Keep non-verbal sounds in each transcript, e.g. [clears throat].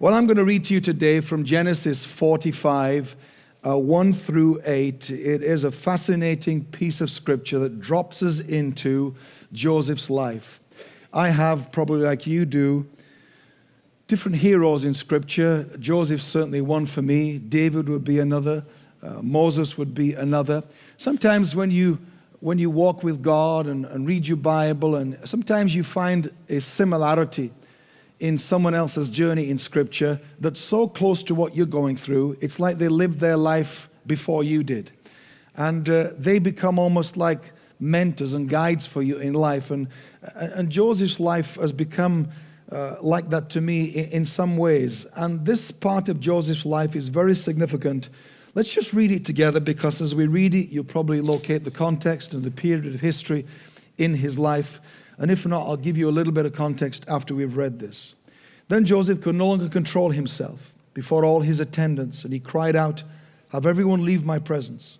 Well, I'm going to read to you today from Genesis 45, uh, 1 through 8. It is a fascinating piece of scripture that drops us into Joseph's life. I have, probably like you do, different heroes in scripture. Joseph's certainly one for me, David would be another, uh, Moses would be another. Sometimes when you when you walk with God and, and read your Bible, and sometimes you find a similarity in someone else's journey in Scripture that's so close to what you're going through, it's like they lived their life before you did. And uh, they become almost like mentors and guides for you in life. And, and Joseph's life has become uh, like that to me in, in some ways. And this part of Joseph's life is very significant. Let's just read it together because as we read it, you'll probably locate the context and the period of history in his life. And if not, I'll give you a little bit of context after we've read this. Then Joseph could no longer control himself before all his attendants, and he cried out, Have everyone leave my presence.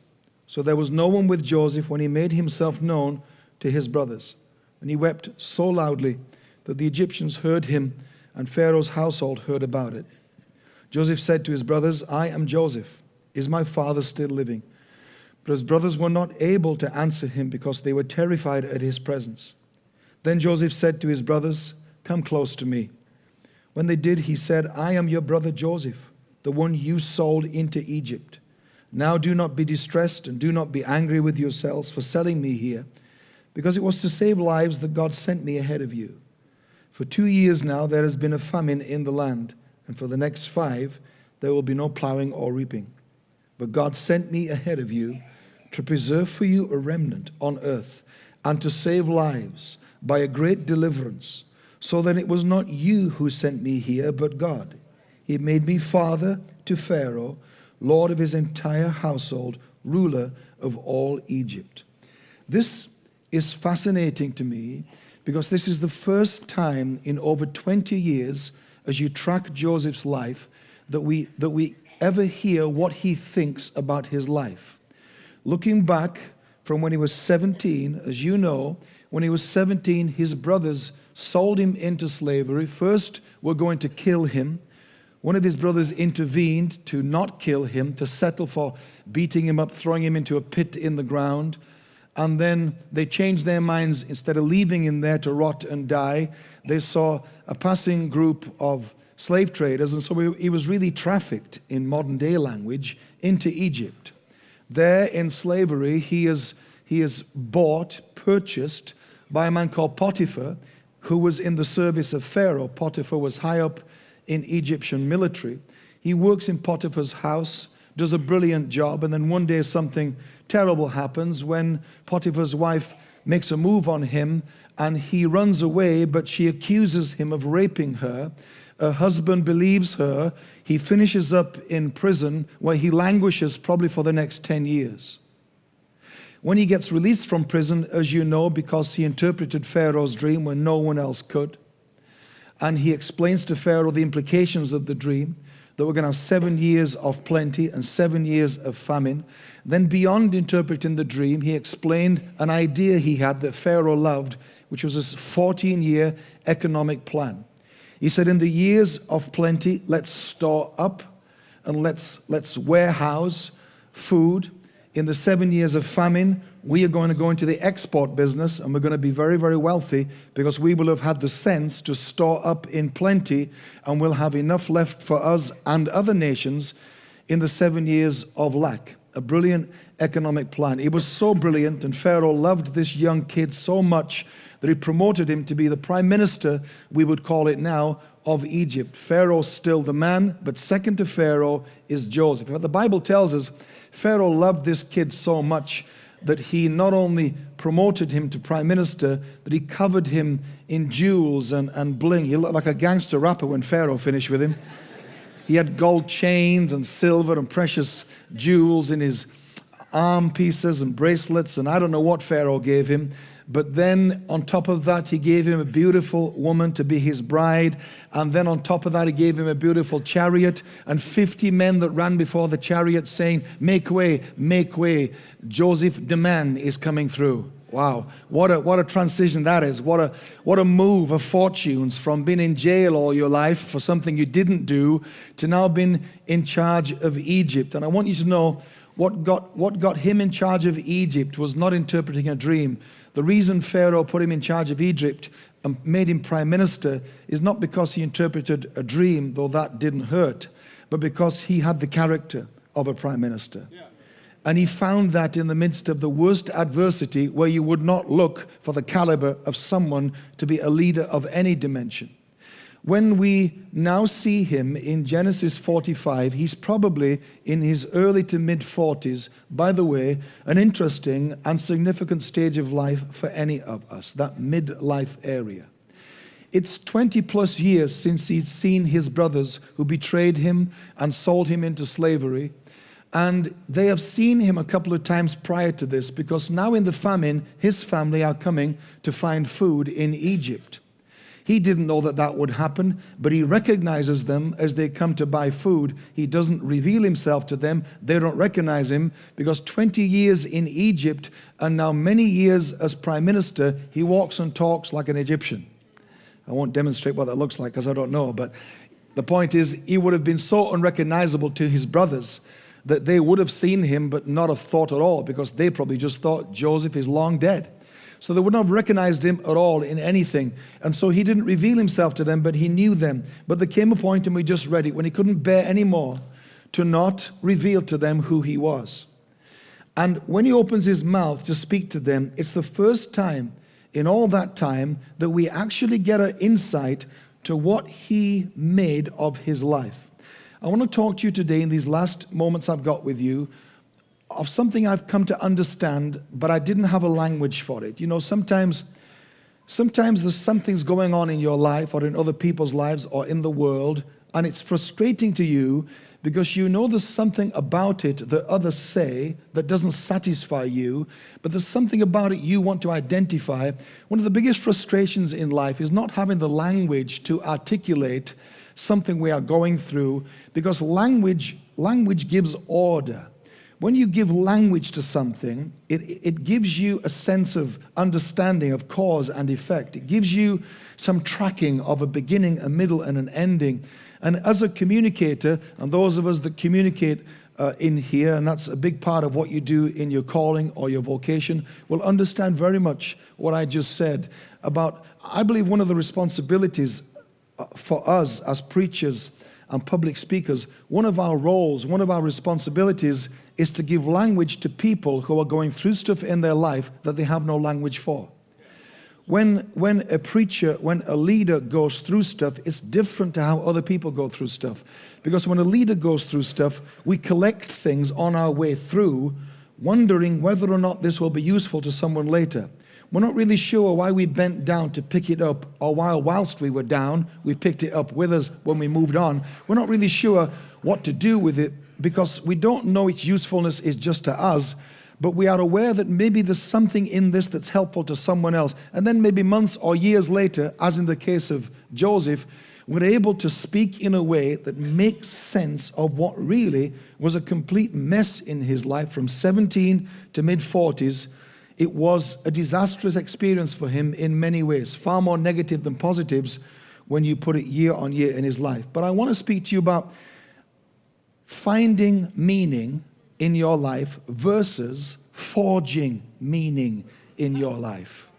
So there was no one with Joseph when he made himself known to his brothers. And he wept so loudly that the Egyptians heard him, and Pharaoh's household heard about it. Joseph said to his brothers, I am Joseph. Is my father still living? But his brothers were not able to answer him because they were terrified at his presence. Then Joseph said to his brothers, Come close to me. When they did, he said, I am your brother Joseph, the one you sold into Egypt. Now do not be distressed and do not be angry with yourselves for selling me here, because it was to save lives that God sent me ahead of you. For two years now there has been a famine in the land, and for the next five there will be no plowing or reaping. But God sent me ahead of you to preserve for you a remnant on earth and to save lives by a great deliverance, so that it was not you who sent me here, but God. He made me father to Pharaoh, lord of his entire household, ruler of all Egypt. This is fascinating to me because this is the first time in over 20 years, as you track Joseph's life, that we, that we ever hear what he thinks about his life. Looking back from when he was 17, as you know, when he was 17, his brothers sold him into slavery. First, were going to kill him. One of his brothers intervened to not kill him, to settle for beating him up, throwing him into a pit in the ground. And then they changed their minds. Instead of leaving him there to rot and die, they saw a passing group of slave traders. And so he was really trafficked, in modern day language, into Egypt. There in slavery, he is, he is bought, purchased, by a man called Potiphar, who was in the service of Pharaoh. Potiphar was high up in Egyptian military. He works in Potiphar's house, does a brilliant job, and then one day something terrible happens when Potiphar's wife makes a move on him and he runs away, but she accuses him of raping her. Her husband believes her. He finishes up in prison where he languishes probably for the next 10 years. When he gets released from prison, as you know, because he interpreted Pharaoh's dream when no one else could, and he explains to Pharaoh the implications of the dream, that we're going to have seven years of plenty and seven years of famine. Then beyond interpreting the dream, he explained an idea he had that Pharaoh loved, which was a 14-year economic plan. He said, in the years of plenty, let's store up and let's, let's warehouse food in the seven years of famine, we are going to go into the export business and we're going to be very, very wealthy because we will have had the sense to store up in plenty and we'll have enough left for us and other nations in the seven years of lack. A brilliant economic plan. It was so brilliant and Pharaoh loved this young kid so much that he promoted him to be the prime minister, we would call it now, of Egypt. Pharaoh's still the man, but second to Pharaoh is Joseph. But The Bible tells us Pharaoh loved this kid so much that he not only promoted him to prime minister, but he covered him in jewels and, and bling. He looked like a gangster rapper when Pharaoh finished with him. He had gold chains and silver and precious jewels in his arm pieces and bracelets, and I don't know what Pharaoh gave him. But then on top of that, he gave him a beautiful woman to be his bride. And then on top of that, he gave him a beautiful chariot and 50 men that ran before the chariot saying, make way, make way. Joseph the man is coming through. Wow, what a, what a transition that is. What a, what a move of fortunes from being in jail all your life for something you didn't do to now being in charge of Egypt. And I want you to know what got, what got him in charge of Egypt was not interpreting a dream. The reason Pharaoh put him in charge of Egypt and made him prime minister is not because he interpreted a dream, though that didn't hurt, but because he had the character of a prime minister. Yeah. And he found that in the midst of the worst adversity, where you would not look for the caliber of someone to be a leader of any dimension. When we now see him in Genesis 45, he's probably in his early to mid 40s. By the way, an interesting and significant stage of life for any of us, that midlife area. It's 20 plus years since he's seen his brothers who betrayed him and sold him into slavery. And they have seen him a couple of times prior to this because now in the famine, his family are coming to find food in Egypt. He didn't know that that would happen, but he recognizes them as they come to buy food. He doesn't reveal himself to them. They don't recognize him because 20 years in Egypt and now many years as prime minister, he walks and talks like an Egyptian. I won't demonstrate what that looks like because I don't know, but the point is he would have been so unrecognizable to his brothers that they would have seen him but not have thought at all because they probably just thought Joseph is long dead. So they would not have recognized him at all in anything. And so he didn't reveal himself to them, but he knew them. But there came a point, and we just read it, when he couldn't bear any more to not reveal to them who he was. And when he opens his mouth to speak to them, it's the first time in all that time that we actually get an insight to what he made of his life. I want to talk to you today in these last moments I've got with you of something I've come to understand, but I didn't have a language for it. You know, sometimes, sometimes there's something's going on in your life or in other people's lives or in the world, and it's frustrating to you because you know there's something about it that others say that doesn't satisfy you, but there's something about it you want to identify. One of the biggest frustrations in life is not having the language to articulate something we are going through because language, language gives order. When you give language to something, it, it gives you a sense of understanding of cause and effect. It gives you some tracking of a beginning, a middle, and an ending. And as a communicator, and those of us that communicate uh, in here, and that's a big part of what you do in your calling or your vocation, will understand very much what I just said about, I believe one of the responsibilities uh, for us as preachers and public speakers, one of our roles, one of our responsibilities is to give language to people who are going through stuff in their life that they have no language for. When, when a preacher, when a leader goes through stuff, it's different to how other people go through stuff. Because when a leader goes through stuff, we collect things on our way through, wondering whether or not this will be useful to someone later. We're not really sure why we bent down to pick it up, or while whilst we were down, we picked it up with us when we moved on. We're not really sure what to do with it because we don't know its usefulness is just to us, but we are aware that maybe there's something in this that's helpful to someone else. And then maybe months or years later, as in the case of Joseph, we're able to speak in a way that makes sense of what really was a complete mess in his life from 17 to mid 40s it was a disastrous experience for him in many ways, far more negative than positives when you put it year on year in his life. But I want to speak to you about finding meaning in your life versus forging meaning in your life.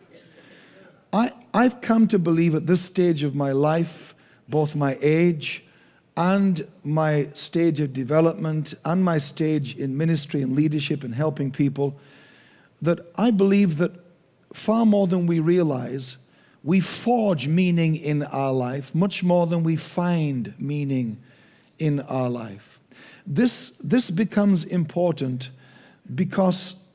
I, I've come to believe at this stage of my life, both my age and my stage of development and my stage in ministry and leadership and helping people, that I believe that far more than we realize, we forge meaning in our life much more than we find meaning in our life. This, this becomes important because,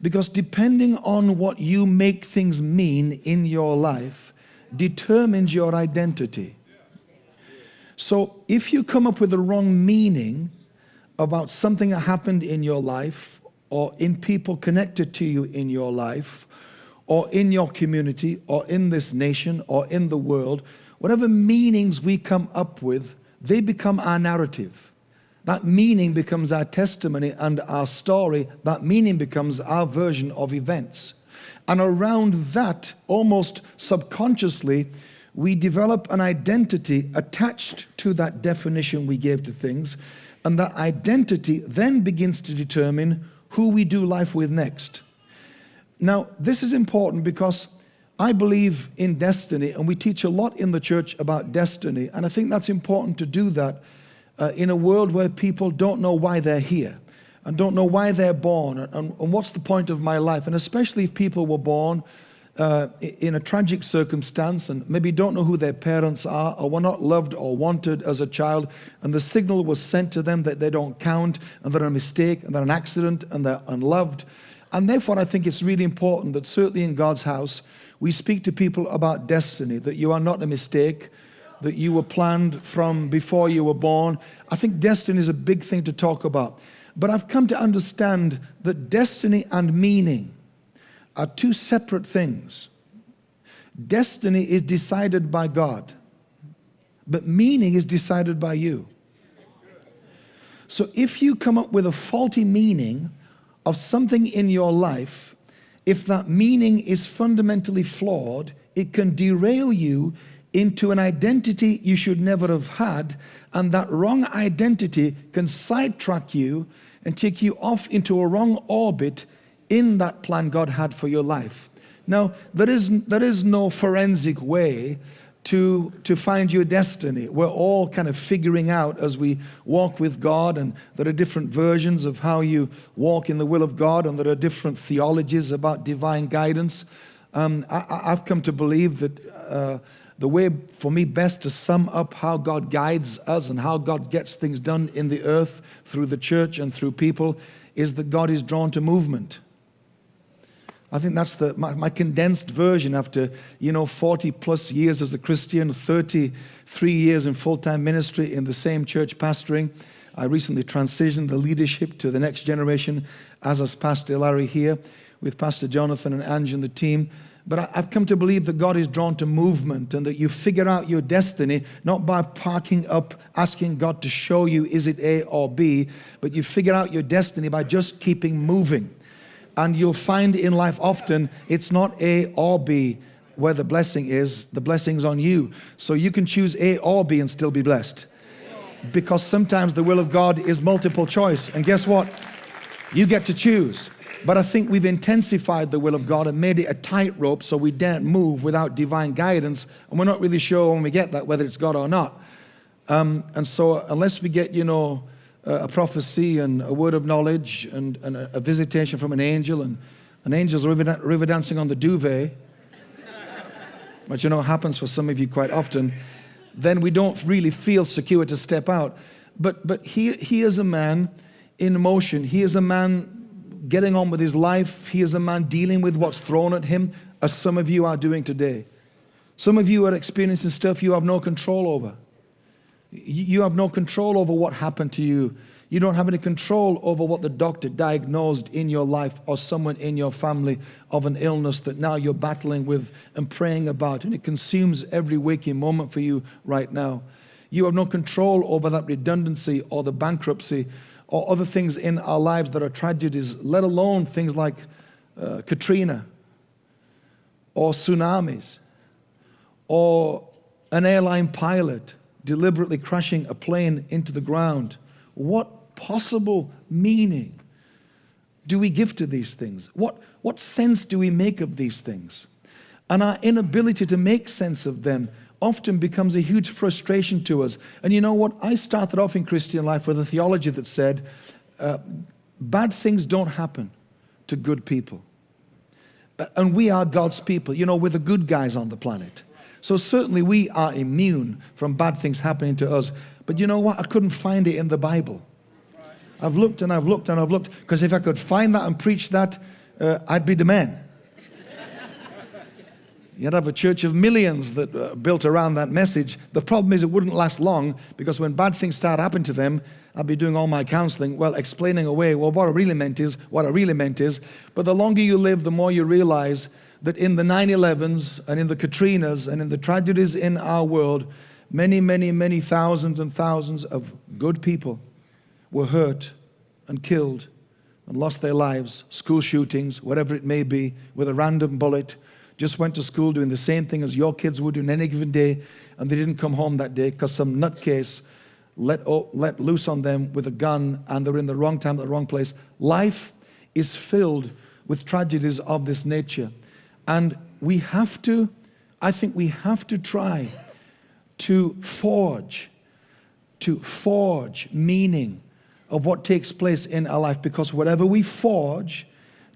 because depending on what you make things mean in your life determines your identity. So if you come up with the wrong meaning about something that happened in your life or in people connected to you in your life, or in your community, or in this nation, or in the world, whatever meanings we come up with, they become our narrative. That meaning becomes our testimony and our story. That meaning becomes our version of events. And around that, almost subconsciously, we develop an identity attached to that definition we gave to things. And that identity then begins to determine who we do life with next. Now, this is important because I believe in destiny, and we teach a lot in the church about destiny. And I think that's important to do that uh, in a world where people don't know why they're here and don't know why they're born and, and, what's the point of my life. And especially if people were born uh, in a tragic circumstance and maybe don't know who their parents are or were not loved or wanted as a child, and the signal was sent to them that they don't count and they're a mistake and they're an accident and they're unloved. And therefore, I think it's really important that certainly in God's house, we speak to people about destiny, that you are not a mistake, that you were planned from before you were born. I think destiny is a big thing to talk about. But I've come to understand that destiny and meaning are two separate things. Destiny is decided by God, but meaning is decided by you. So if you come up with a faulty meaning of something in your life, if that meaning is fundamentally flawed, it can derail you into an identity you should never have had, and that wrong identity can sidetrack you and take you off into a wrong orbit in that plan God had for your life. Now, there is, there is no forensic way to, to find your destiny. We're all kind of figuring out as we walk with God, and there are different versions of how you walk in the will of God, and there are different theologies about divine guidance. Um, I, have come to believe that uh, the way for me best to sum up how God guides us and how God gets things done in the earth through the church and through people is that God is drawn to movement. I think that's the, my, my, condensed version after, you know, 40 plus years as a Christian, 33 years in full-time ministry in the same church pastoring. I recently transitioned the leadership to the next generation as has Pastor Larry here with Pastor Jonathan and Ange and the team. But I've come to believe that God is drawn to movement and that you figure out your destiny not by parking up, asking God to show you is it A or B, but you figure out your destiny by just keeping moving. And you'll find in life often it's not A or B where the blessing is, the blessing's on you. So you can choose A or B and still be blessed. Because sometimes the will of God is multiple choice. And guess what? You get to choose. But I think we've intensified the will of God and made it a tightrope so we daren't move without divine guidance. And we're not really sure when we get that whether it's God or not. Um, and so unless we get, you know, a prophecy and a word of knowledge and, and a, a, visitation from an angel and an angel's river, river dancing on the duvet, [laughs] which you know happens for some of you quite often, then we don't really feel secure to step out. But, but he, he is a man in motion. He is a man getting on with his life. He is a man dealing with what's thrown at him, as some of you are doing today. Some of you are experiencing stuff you have no control over. You have no control over what happened to you. You don't have any control over what the doctor diagnosed in your life or someone in your family of an illness that now you're battling with and praying about, and it consumes every waking moment for you right now. You have no control over that redundancy or the bankruptcy or other things in our lives that are tragedies, let alone things like uh, Katrina or tsunamis or an airline pilot deliberately crashing a plane into the ground. What possible meaning do we give to these things? What, what sense do we make of these things? And our inability to make sense of them often becomes a huge frustration to us. And you know what? I started off in Christian life with a theology that said, uh, bad things don't happen to good people. Uh, and we are God's people. You know, we're the good guys on the planet. So certainly we are immune from bad things happening to us. But you know what? I couldn't find it in the Bible. I've looked and I've looked and I've looked because if I could find that and preach that, uh, I'd be the man. You'd have a church of millions that uh, built around that message. The problem is it wouldn't last long because when bad things start happening to them, I'd be doing all my counseling, well, explaining away, well, what I really meant is, what I really meant is. But the longer you live, the more you realize that in the 9-11s and in the Katrinas and in the tragedies in our world, many, many, many thousands and thousands of good people were hurt and killed and lost their lives, school shootings, whatever it may be, with a random bullet, just went to school doing the same thing as your kids would do on any given day, and they didn't come home that day because some nutcase let, let loose on them with a gun and they're in the wrong time at the wrong place. Life is filled with tragedies of this nature. And we have to, I think we have to try to forge, to forge meaning of what takes place in our life because whatever we forge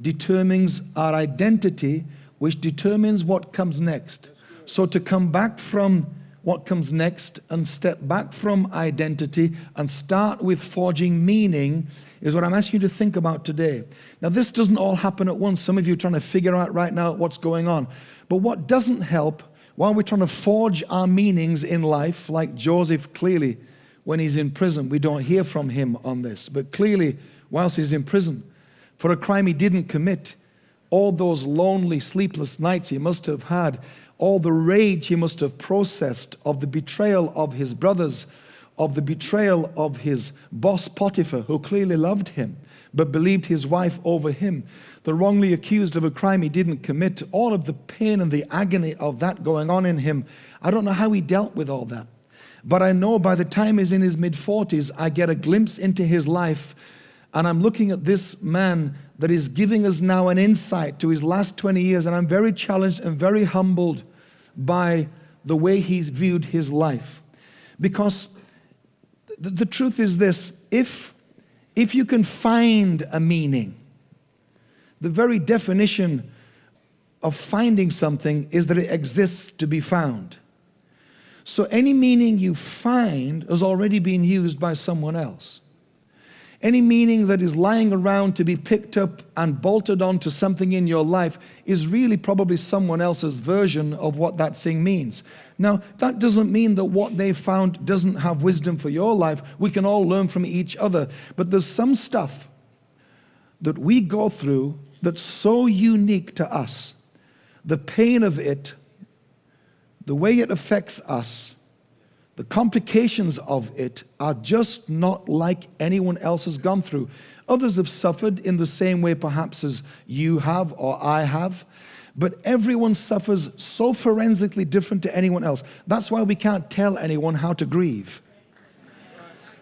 determines our identity, which determines what comes next. So to come back from what comes next and step back from identity and start with forging meaning is what I'm asking you to think about today. Now, this doesn't all happen at once. Some of you are trying to figure out right now what's going on. But what doesn't help while we're trying to forge our meanings in life, like Joseph clearly, when he's in prison, we don't hear from him on this, but clearly, whilst he's in prison, for a crime he didn't commit, all those lonely, sleepless nights he must have had all the rage he must have processed of the betrayal of his brothers, of the betrayal of his boss Potiphar, who clearly loved him but believed his wife over him, the wrongly accused of a crime he didn't commit, all of the pain and the agony of that going on in him. I don't know how he dealt with all that. But I know by the time he's in his mid 40s, I get a glimpse into his life, and I'm looking at this man that is giving us now an insight to his last 20 years. And I'm very challenged and very humbled by the way he viewed his life. Because the, the truth is this if, if you can find a meaning, the very definition of finding something is that it exists to be found. So any meaning you find has already been used by someone else. Any meaning that is lying around to be picked up and bolted onto something in your life is really probably someone else's version of what that thing means. Now, that doesn't mean that what they found doesn't have wisdom for your life. We can all learn from each other. But there's some stuff that we go through that's so unique to us. The pain of it, the way it affects us, the complications of it are just not like anyone else has gone through. Others have suffered in the same way perhaps as you have or I have, but everyone suffers so forensically different to anyone else. That's why we can't tell anyone how to grieve.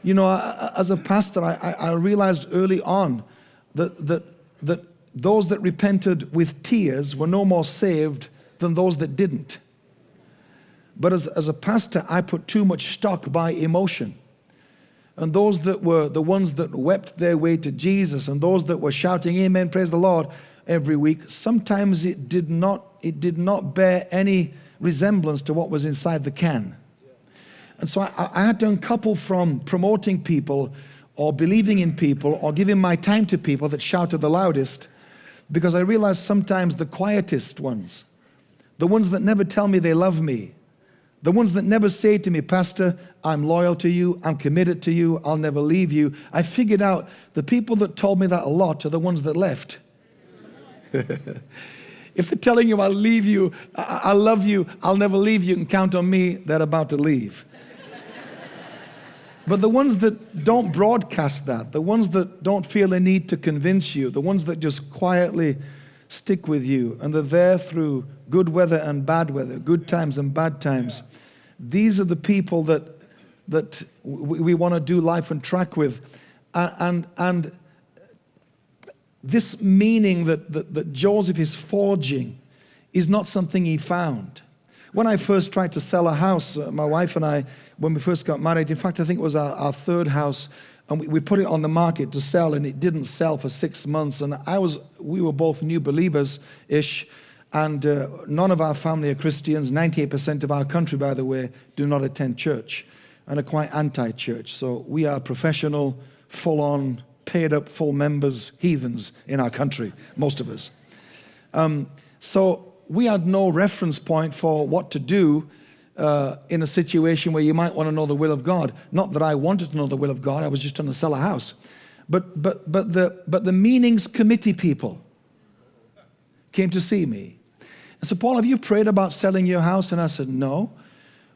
You know, as a pastor, I, realized early on that, that, that those that repented with tears were no more saved than those that didn't. But as, as a pastor, I put too much stock by emotion. And those that were the ones that wept their way to Jesus and those that were shouting, Amen, praise the Lord, every week, sometimes it did not, it did not bear any resemblance to what was inside the can. And so I, I had to uncouple from promoting people or believing in people or giving my time to people that shouted the loudest because I realized sometimes the quietest ones, the ones that never tell me they love me, the ones that never say to me, Pastor, I'm loyal to you, I'm committed to you, I'll never leave you. I figured out the people that told me that a lot are the ones that left. [laughs] if they're telling you, I'll leave you, I, I love you, I'll never leave you, and count on me, they're about to leave. But the ones that don't broadcast that, the ones that don't feel a need to convince you, the ones that just quietly stick with you and they're there through good weather and bad weather, good times and bad times, these are the people that, that we, we want to do life and track with. And, and, and this meaning that, that, that Joseph is forging is not something he found. When I first tried to sell a house, uh, my wife and I, when we first got married, in fact, I think it was our, our third house, and we, we, put it on the market to sell, and it didn't sell for six months. And I was, we were both new believers ish, and uh, none of our family are Christians. 98% of our country, by the way, do not attend church and are quite anti church. So we are professional, full on, paid up, full members, heathens in our country, most of us. Um, so we had no reference point for what to do uh, in a situation where you might want to know the will of God. Not that I wanted to know the will of God, I was just trying to sell a house. But, but, but, the, but the meanings committee people came to see me And said, Paul, have you prayed about selling your house? And I said, no.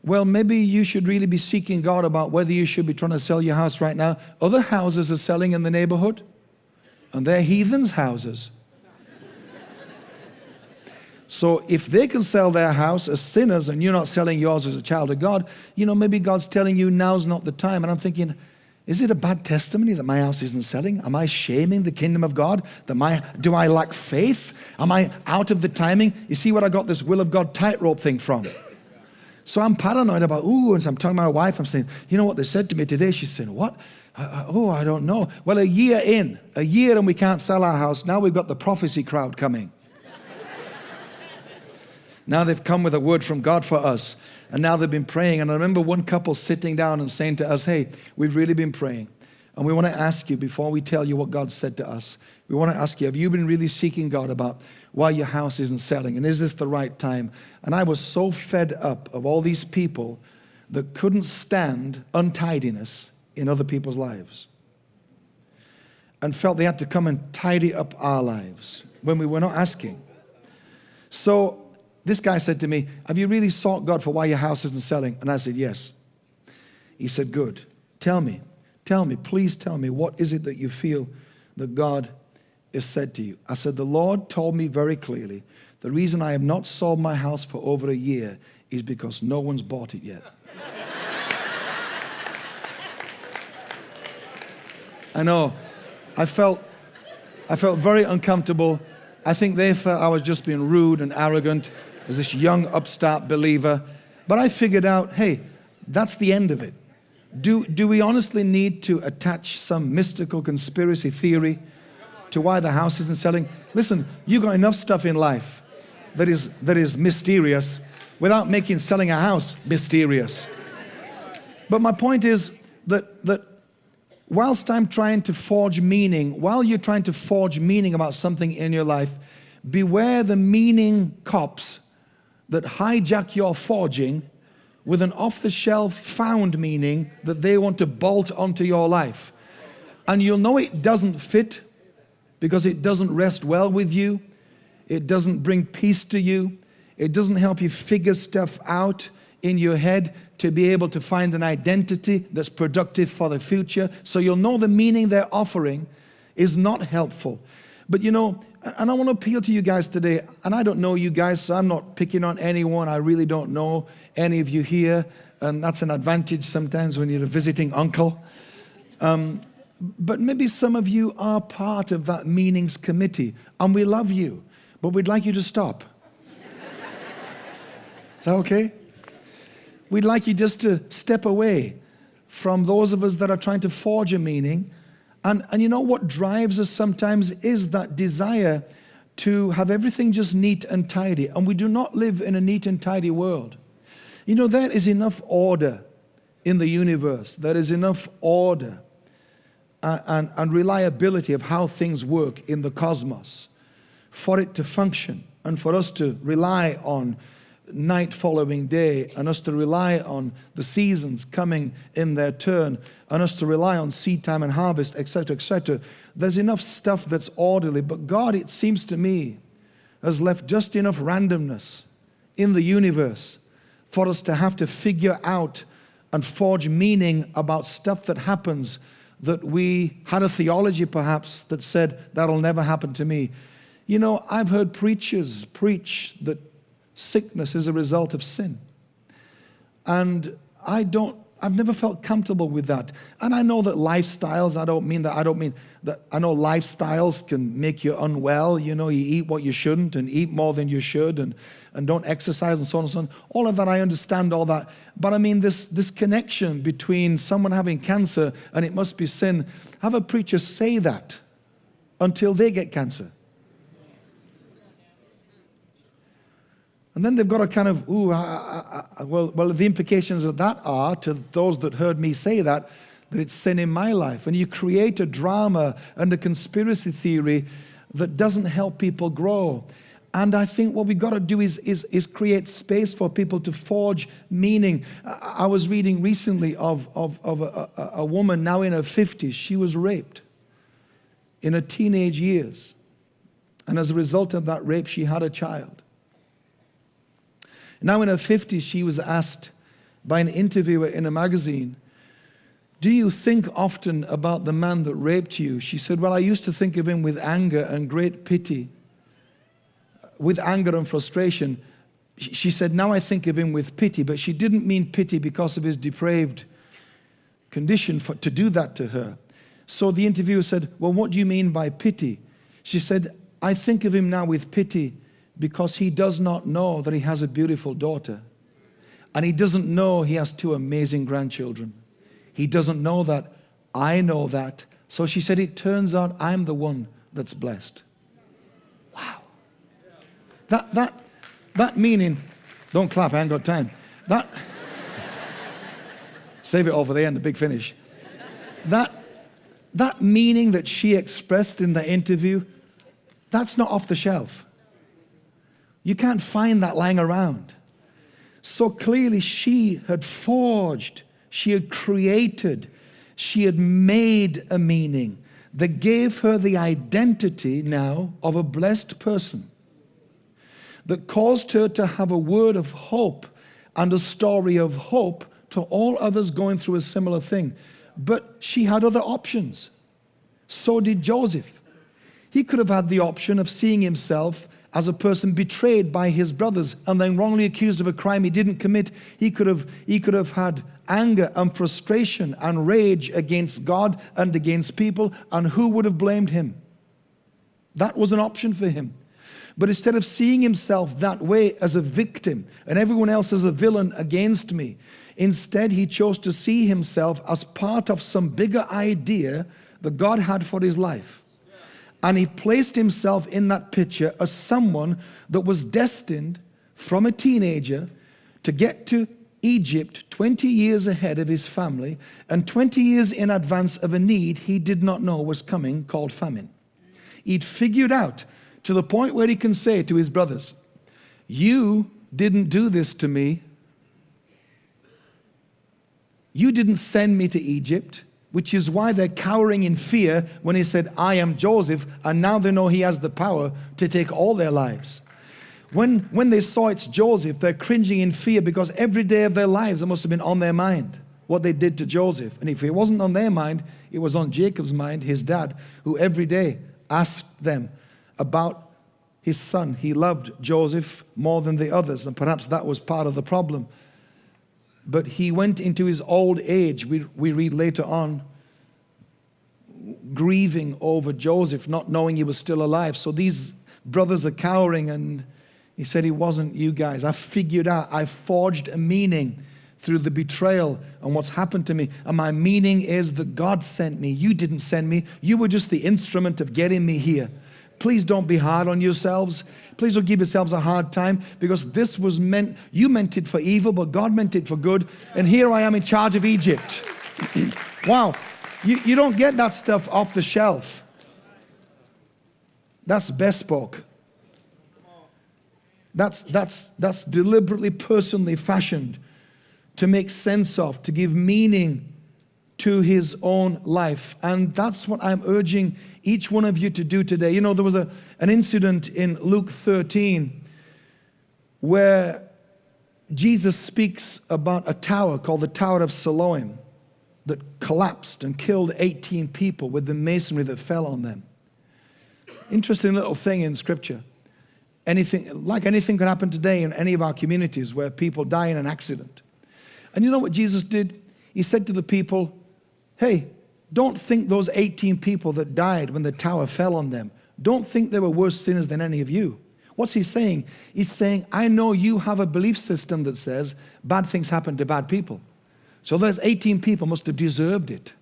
Well, maybe you should really be seeking God about whether you should be trying to sell your house right now. Other houses are selling in the neighborhood. and they're heathens' houses. So if they can sell their house as sinners and you're not selling yours as a child of God, you know, maybe God's telling you now's not the time. And I'm thinking, is it a bad testimony that my house isn't selling? Am I shaming the kingdom of God? That my, do I lack faith? Am I out of the timing? You see what I got this will of God tightrope thing from? So I'm paranoid about, ooh, and I'm telling my wife, I'm saying, you know what they said to me today? She's saying, what? Uh, oh, I don't know. Well, a year in, a year and we can't sell our house. Now we've got the prophecy crowd coming. Now they've come with a word from God for us. And now they've been praying. And I remember one couple sitting down and saying to us, Hey, we've really been praying. And we want to ask you, before we tell you what God said to us, we want to ask you, have you been really seeking God about why your house isn't selling? And is this the right time? And I was so fed up of all these people that couldn't stand untidiness in other people's lives and felt they had to come and tidy up our lives when we were not asking. So this guy said to me, Have you really sought God for why your house isn't selling? And I said, Yes. He said, Good. Tell me, tell me, please tell me, what is it that you feel that God has said to you? I said, The Lord told me very clearly the reason I have not sold my house for over a year is because no one's bought it yet. I know. I felt, I felt very uncomfortable. I think they felt I was just being rude and arrogant as this young upstart believer. But I figured out, hey, that's the end of it. Do, do we honestly need to attach some mystical conspiracy theory to why the house isn't selling? Listen, you got enough stuff in life that is, that is mysterious without making selling a house mysterious. But my point is that, that whilst I'm trying to forge meaning, while you're trying to forge meaning about something in your life, beware the meaning cops that hijack your forging with an off the shelf found meaning that they want to bolt onto your life. And you'll know it doesn't fit because it doesn't rest well with you, it doesn't bring peace to you, it doesn't help you figure stuff out in your head to be able to find an identity that's productive for the future. So you'll know the meaning they're offering is not helpful. But you know, and I want to appeal to you guys today, and I don't know you guys, so I'm not picking on anyone. I really don't know any of you here, and that's an advantage sometimes when you're a visiting uncle. Um, but maybe some of you are part of that meanings committee, and we love you, but we'd like you to stop. Is that okay? We'd like you just to step away from those of us that are trying to forge a meaning and, and you know what drives us sometimes is that desire to have everything just neat and tidy. And we do not live in a neat and tidy world. You know, there is enough order in the universe, there is enough order and, and, and reliability of how things work in the cosmos for it to function and for us to rely on night following day, and us to rely on the seasons coming in their turn, and us to rely on seed time and harvest, etc., etc. There's enough stuff that's orderly, but God, it seems to me, has left just enough randomness in the universe for us to have to figure out and forge meaning about stuff that happens that we had a theology perhaps that said that'll never happen to me. You know, I've heard preachers preach that sickness is a result of sin. And I don't, I've never felt comfortable with that. And I know that lifestyles, I don't mean that, I don't mean that, I know lifestyles can make you unwell. You know, you eat what you shouldn't and eat more than you should and, and don't exercise and so on and so on. All of that, I understand all that. But I mean, this, this connection between someone having cancer and it must be sin, have a preacher say that until they get cancer. And then they've got a kind of, ooh, I, I, I, well, well, the implications of that are to those that heard me say that, that it's sin in my life. And you create a drama and a conspiracy theory that doesn't help people grow. And I think what we've got to do is, is, is create space for people to forge meaning. I, was reading recently of, of, of a, a, a woman now in her 50s. She was raped in her teenage years. And as a result of that rape, she had a child. Now in her 50s, she was asked by an interviewer in a magazine Do you think often about the man that raped you? She said, Well, I used to think of him with anger and great pity, with anger and frustration. She said, Now I think of him with pity, but she didn't mean pity because of his depraved condition for, to do that to her. So the interviewer said, Well, what do you mean by pity? She said, I think of him now with pity because he does not know that he has a beautiful daughter. And he doesn't know he has two amazing grandchildren. He doesn't know that. I know that. So she said, It turns out I'm the one that's blessed. Wow. That, that, that meaning, don't clap, I ain't got time. That, [laughs] save it all for the end, the big finish. That, that meaning that she expressed in the interview, that's not off the shelf. You can't find that lying around. So clearly, she had forged, she had created, she had made a meaning that gave her the identity now of a blessed person, that caused her to have a word of hope and a story of hope to all others going through a similar thing. But she had other options. So did Joseph. He could have had the option of seeing himself as a person betrayed by his brothers and then wrongly accused of a crime he didn't commit. He could have, he could have had anger and frustration and rage against God and against people, and who would have blamed him? That was an option for him. But instead of seeing himself that way as a victim and everyone else as a villain against me, instead he chose to see himself as part of some bigger idea that God had for his life. And he placed himself in that picture as someone that was destined from a teenager to get to Egypt 20 years ahead of his family and 20 years in advance of a need he did not know was coming called famine. He'd figured out to the point where he can say to his brothers, You didn't do this to me. You didn't send me to Egypt which is why they're cowering in fear when he said, I am Joseph, and now they know he has the power to take all their lives. When, when they saw it's Joseph, they're cringing in fear because every day of their lives it must have been on their mind what they did to Joseph. And if it wasn't on their mind, it was on Jacob's mind, his dad, who every day asked them about his son. He loved Joseph more than the others, and perhaps that was part of the problem but he went into his old age, we, we read later on, grieving over Joseph, not knowing he was still alive. So these brothers are cowering, and he said, He wasn't you guys. I figured out, I forged a meaning through the betrayal and what's happened to me. And my meaning is that God sent me. You didn't send me. You were just the instrument of getting me here. Please don't be hard on yourselves. Please don't give yourselves a hard time because this was meant, you meant it for evil, but God meant it for good. And here I am in charge of Egypt. [clears throat] wow. You, you don't get that stuff off the shelf. That's bespoke. That's, that's, that's deliberately, personally fashioned to make sense of, to give meaning to his own life. And that's what I'm urging each one of you to do today. You know, there was a, an incident in Luke 13 where Jesus speaks about a tower called the Tower of Siloam that collapsed and killed 18 people with the masonry that fell on them. Interesting little thing in scripture. Anything, like anything could happen today in any of our communities where people die in an accident. And you know what Jesus did? He said to the people, Hey, don't think those 18 people that died when the tower fell on them, don't think they were worse sinners than any of you. What's he saying? He's saying, I know you have a belief system that says bad things happen to bad people. So those 18 people must have deserved it.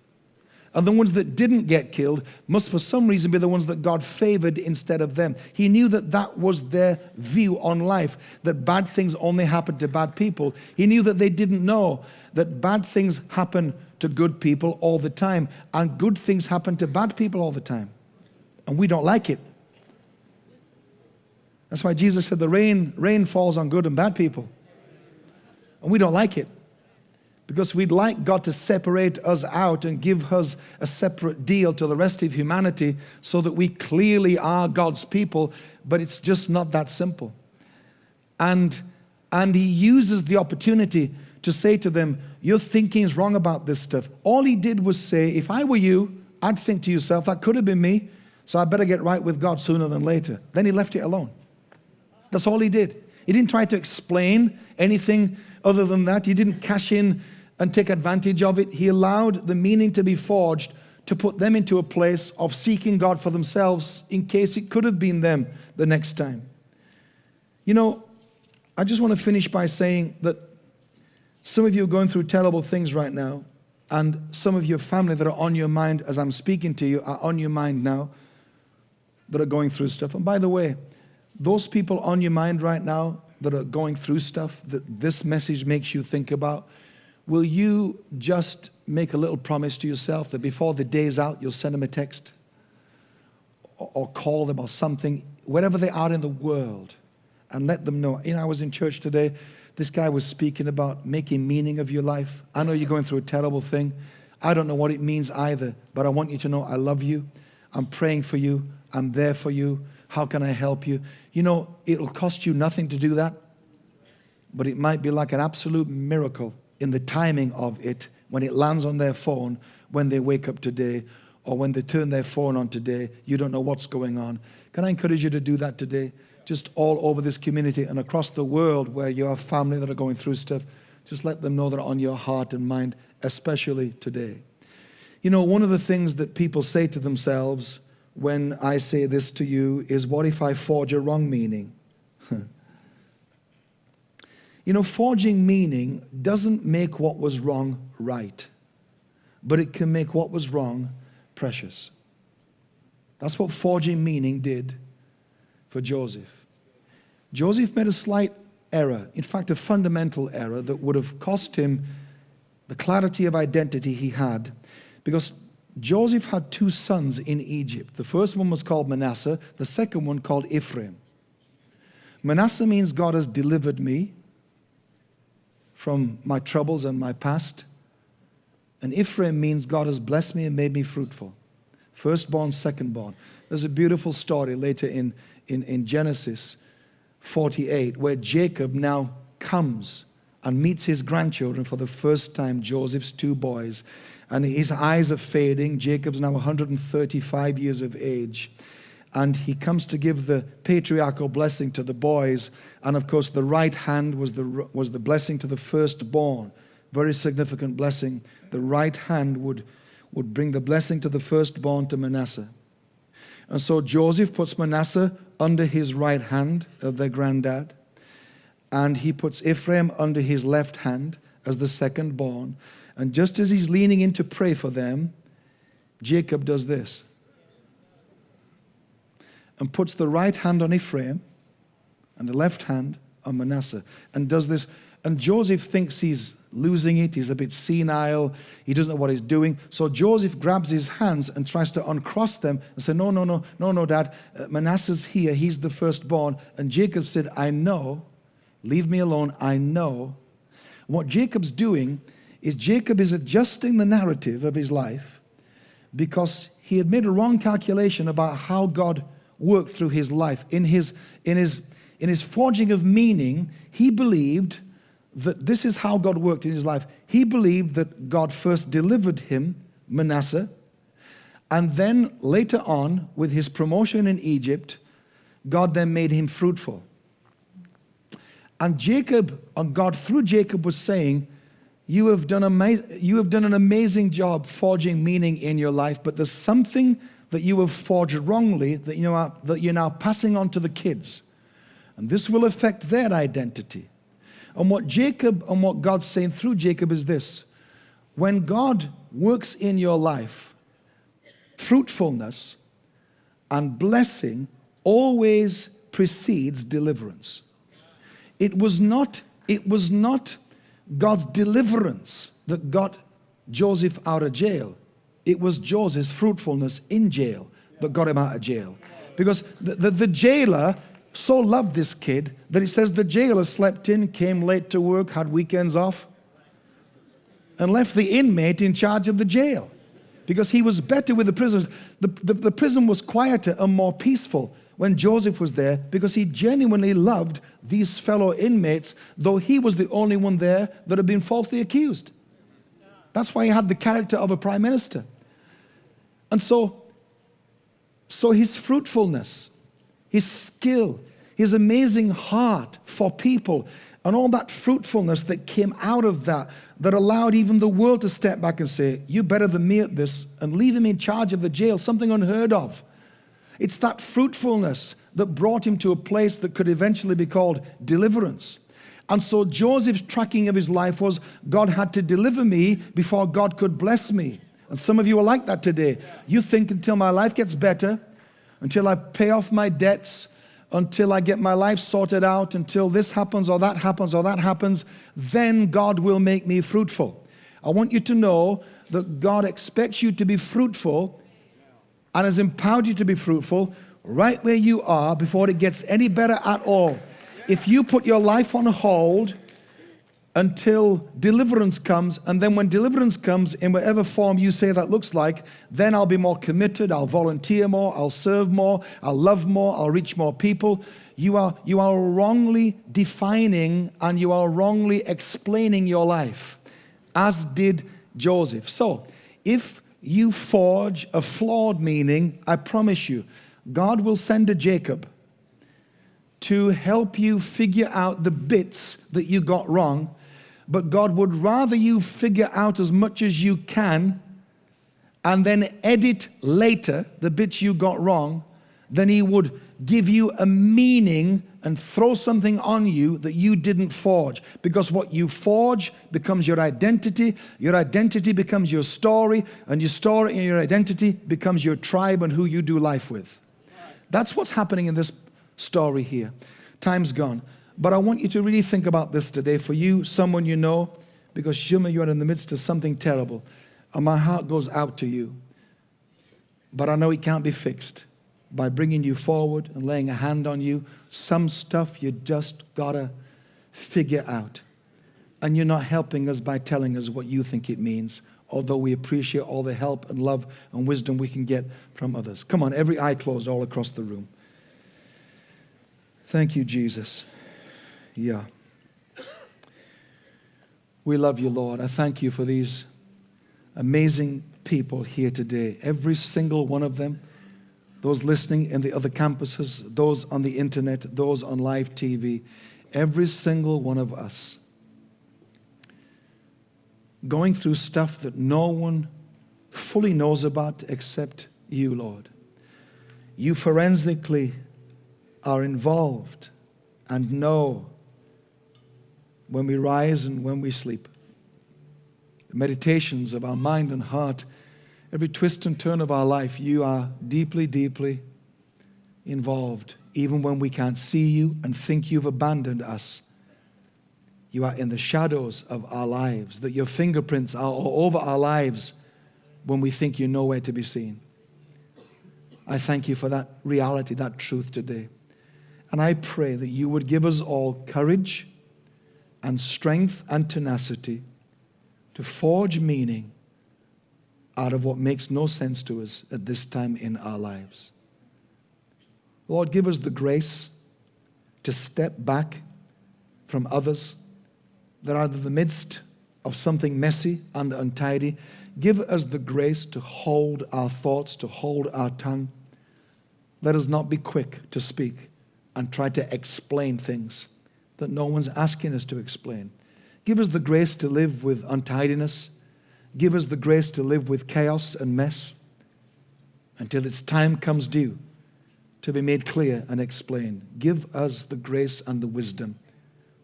And the ones that didn't get killed must, for some reason, be the ones that God favored instead of them. He knew that that was their view on life, that bad things only happen to bad people. He knew that they didn't know that bad things happen to good people all the time, and good things happen to bad people all the time. And we don't like it. That's why Jesus said the rain, rain falls on good and bad people. And we don't like it. Because we'd like God to separate us out and give us a separate deal to the rest of humanity so that we clearly are God's people, but it's just not that simple. And, and He uses the opportunity to say to them, Your thinking is wrong about this stuff. All he did was say, If I were you, I'd think to yourself, That could have been me, so I better get right with God sooner than later. Then he left it alone. That's all he did. He didn't try to explain anything other than that. He didn't cash in and take advantage of it. He allowed the meaning to be forged to put them into a place of seeking God for themselves in case it could have been them the next time. You know, I just want to finish by saying that some of you are going through terrible things right now, and some of your family that are on your mind as I'm speaking to you are on your mind now that are going through stuff. And by the way, those people on your mind right now that are going through stuff that this message makes you think about, will you just make a little promise to yourself that before the day's out, you'll send them a text or call them or something, wherever they are in the world, and let them know. You know, I was in church today. This guy was speaking about making meaning of your life. I know you're going through a terrible thing. I don't know what it means either, but I want you to know I love you. I'm praying for you. I'm there for you. How can I help you? You know, it'll cost you nothing to do that, but it might be like an absolute miracle in the timing of it when it lands on their phone when they wake up today or when they turn their phone on today. You don't know what's going on. Can I encourage you to do that today? Just all over this community and across the world where you have family that are going through stuff. Just let them know they're on your heart and mind, especially today. You know, one of the things that people say to themselves when I say this to you is, What if I forge a wrong meaning? [laughs] you know, forging meaning doesn't make what was wrong right, but it can make what was wrong precious. That's what forging meaning did for Joseph. Joseph made a slight error, in fact, a fundamental error that would have cost him the clarity of identity he had because Joseph had two sons in Egypt. The first one was called Manasseh, the second one called Ephraim. Manasseh means God has delivered me from my troubles and my past. And Ephraim means God has blessed me and made me fruitful. Firstborn, secondborn. There's a beautiful story later in, in, in Genesis 48 where Jacob now comes and meets his grandchildren for the first time, Joseph's two boys and his eyes are fading. Jacob's now 135 years of age. And he comes to give the patriarchal blessing to the boys. And of course, the right hand was the, was the blessing to the firstborn. Very significant blessing. The right hand would, would bring the blessing to the firstborn to Manasseh. And so Joseph puts Manasseh under his right hand of their granddad. And he puts Ephraim under his left hand as the second born. And just as he's leaning in to pray for them, Jacob does this and puts the right hand on Ephraim and the left hand on Manasseh and does this. And Joseph thinks he's losing it. He's a bit senile. He doesn't know what he's doing. So Joseph grabs his hands and tries to uncross them and say, No, no, no, no, no, Dad. Uh, Manasseh's here. He's the firstborn. And Jacob said, I know. Leave me alone. I know. What Jacob's doing is Jacob is adjusting the narrative of his life because he had made a wrong calculation about how God worked through his life. In his, in his, in his forging of meaning, he believed that this is how God worked in his life. He believed that God first delivered him, Manasseh, and then later on, with his promotion in Egypt, God then made him fruitful. And Jacob, and God through Jacob was saying, you have, done ama- you have done an amazing job forging meaning in your life, but there's something that you have forged wrongly that, you know, that you're now passing on to the kids. And this will affect their identity. And what Jacob and what God's saying through Jacob is this when God works in your life, fruitfulness and blessing always precedes deliverance. It was not, it was not God's deliverance that got Joseph out of jail. It was Joseph's fruitfulness in jail that got him out of jail. Because the, the, the jailer so loved this kid that he says the jailer slept in, came late to work, had weekends off, and left the inmate in charge of the jail because he was better with the prisoners. The, the, the prison was quieter and more peaceful when Joseph was there because he genuinely loved these fellow inmates, though he was the only one there that had been falsely accused. That's why he had the character of a prime minister. And so, so his fruitfulness, his skill, his amazing heart for people, and all that fruitfulness that came out of that, that allowed even the world to step back and say, You're better than me at this, and leave him in charge of the jail, something unheard of. It's that fruitfulness that brought him to a place that could eventually be called deliverance. And so Joseph's tracking of his life was God had to deliver me before God could bless me. And some of you are like that today. You think until my life gets better, until I pay off my debts, until I get my life sorted out, until this happens or that happens or that happens, then God will make me fruitful. I want you to know that God expects you to be fruitful and has empowered you to be fruitful right where you are before it gets any better at all. If you put your life on hold until deliverance comes, and then when deliverance comes in whatever form you say that looks like, then I'll be more committed, I'll volunteer more, I'll serve more, I'll love more, I'll reach more people. You are, you are wrongly defining and you are wrongly explaining your life, as did Joseph. So, if you forge a flawed meaning, I promise you, God will send a Jacob to help you figure out the bits that you got wrong. But God would rather you figure out as much as you can and then edit later the bits you got wrong than He would give you a meaning and throw something on you that you didn't forge. Because what you forge becomes your identity, your identity becomes your story, and your story and your identity becomes your tribe and who you do life with. That's what's happening in this story here. Time's gone. But I want you to really think about this today for you, someone you know, because Shuma, you are in the midst of something terrible. And my heart goes out to you. But I know it can't be fixed by bringing you forward and laying a hand on you. Some stuff you just gotta figure out. And you're not helping us by telling us what you think it means, although we appreciate all the help and love and wisdom we can get from others. Come on, every eye closed all across the room. Thank you, Jesus. Yeah. We love you, Lord. I thank you for these amazing people here today. Every single one of them those listening in the other campuses, those on the internet, those on live TV, every single one of us going through stuff that no one fully knows about except you, Lord. You forensically are involved and know when we rise and when we sleep. The meditations of our mind and heart every twist and turn of our life, you are deeply, deeply involved. Even when we can't see you and think you've abandoned us, you are in the shadows of our lives, that your fingerprints are all over our lives when we think you're nowhere to be seen. I thank you for that reality, that truth today. And I pray that you would give us all courage and strength and tenacity to forge meaning out of what makes no sense to us at this time in our lives. Lord, give us the grace to step back from others that are in the midst of something messy and untidy. Give us the grace to hold our thoughts, to hold our tongue. Let us not be quick to speak and try to explain things that no one's asking us to explain. Give us the grace to live with untidiness Give us the grace to live with chaos and mess until its time comes due to be made clear and explained. Give us the grace and the wisdom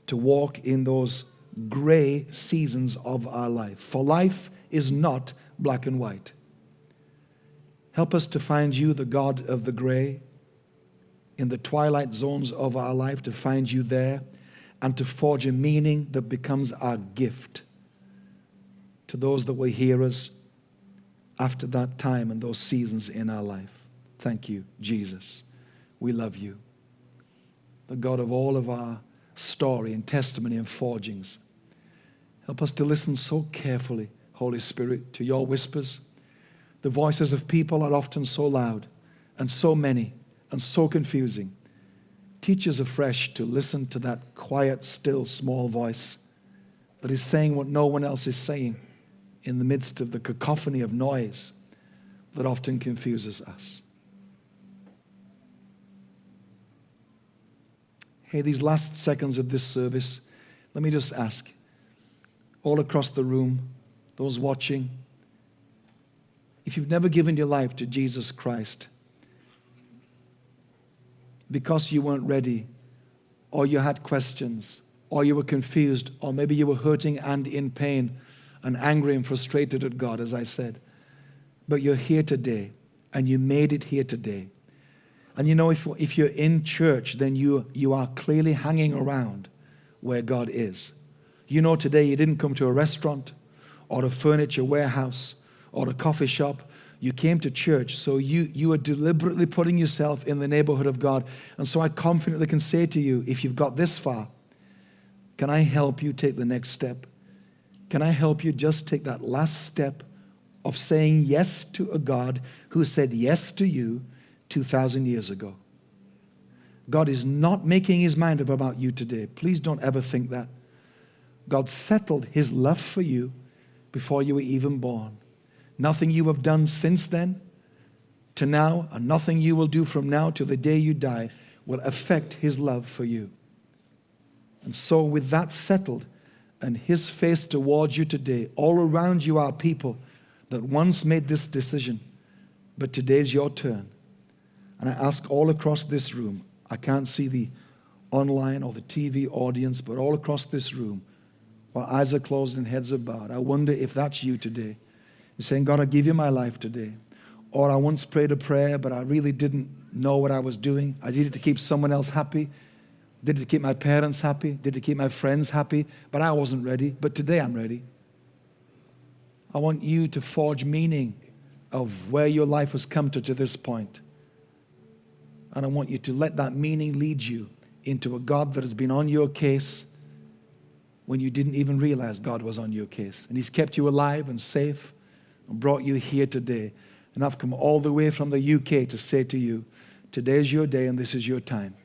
to walk in those gray seasons of our life. For life is not black and white. Help us to find you, the God of the gray, in the twilight zones of our life, to find you there and to forge a meaning that becomes our gift to those that will hear us after that time and those seasons in our life. Thank you, Jesus. We love you. The God of all of our story and testimony and forgings. Help us to listen so carefully, Holy Spirit, to your whispers. The voices of people are often so loud and so many and so confusing. Teach us afresh to listen to that quiet, still, small voice that is saying what no one else is saying in the midst of the cacophony of noise that often confuses us. Hey, these last seconds of this service, let me just ask all across the room, those watching, if you've never given your life to Jesus Christ because you weren't ready, or you had questions, or you were confused, or maybe you were hurting and in pain and angry and frustrated at God, as I said, but you're here today and you made it here today. And you know, if, if you're in church, then you, you are clearly hanging around where God is. You know, today you didn't come to a restaurant or a furniture warehouse or a coffee shop. You came to church, so you, you are deliberately putting yourself in the neighborhood of God. And so I confidently can say to you, if you've got this far, can I help you take the next step? Can I help you just take that last step of saying yes to a God who said yes to you 2,000 years ago? God is not making his mind up about you today. Please don't ever think that. God settled his love for you before you were even born. Nothing you have done since then to now, and nothing you will do from now till the day you die will affect his love for you. And so, with that settled and his face towards you today, all around you are people that once made this decision, but today's your turn. And I ask all across this room, I can't see the online or the TV audience, but all across this room, while eyes are closed and heads are bowed, I wonder if that's you today. You're saying, God, I give you my life today. Or I once prayed a prayer, but I really didn't know what I was doing. I did it to keep someone else happy. Did it to keep my parents happy. Did it to keep my friends happy. But I wasn't ready. But today I'm ready. I want you to forge meaning of where your life has come to to this point. And I want you to let that meaning lead you into a God that has been on your case when you didn't even realize God was on your case. And He's kept you alive and safe brought you here today. And I've come all the way from the UK to say to you, today is your day and this is your time.